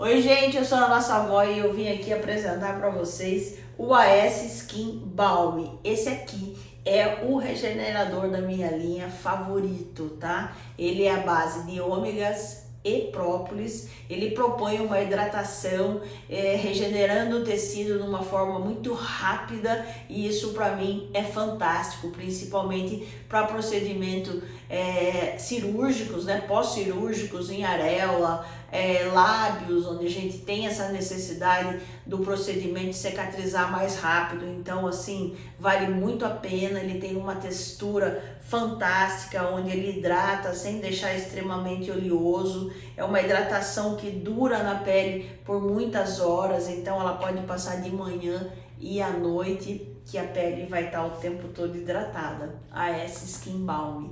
Oi gente, eu sou a nossa avó e eu vim aqui apresentar para vocês o AS Skin Balm. Esse aqui é o regenerador da minha linha favorito, tá? Ele é a base de ômegas e própolis, ele propõe uma hidratação, é, regenerando o tecido de uma forma muito rápida e isso para mim é fantástico, principalmente para procedimento é, cirúrgicos, né, pós-cirúrgicos em areola, é, lábios, onde a gente tem essa necessidade do procedimento cicatrizar mais rápido. Então, assim, vale muito a pena. Ele tem uma textura fantástica, onde ele hidrata sem deixar extremamente oleoso. É uma hidratação que dura na pele por muitas horas, então ela pode passar de manhã e à noite, que a pele vai estar o tempo todo hidratada. A S Skin Balm.